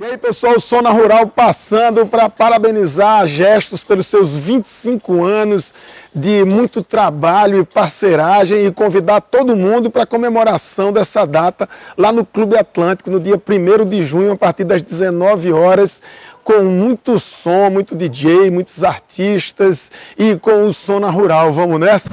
E aí pessoal, Sona Rural passando para parabenizar a Gestos pelos seus 25 anos de muito trabalho e parceragem e convidar todo mundo para a comemoração dessa data lá no Clube Atlântico no dia 1 de junho a partir das 19 horas com muito som, muito DJ, muitos artistas e com o Sona Rural. Vamos nessa?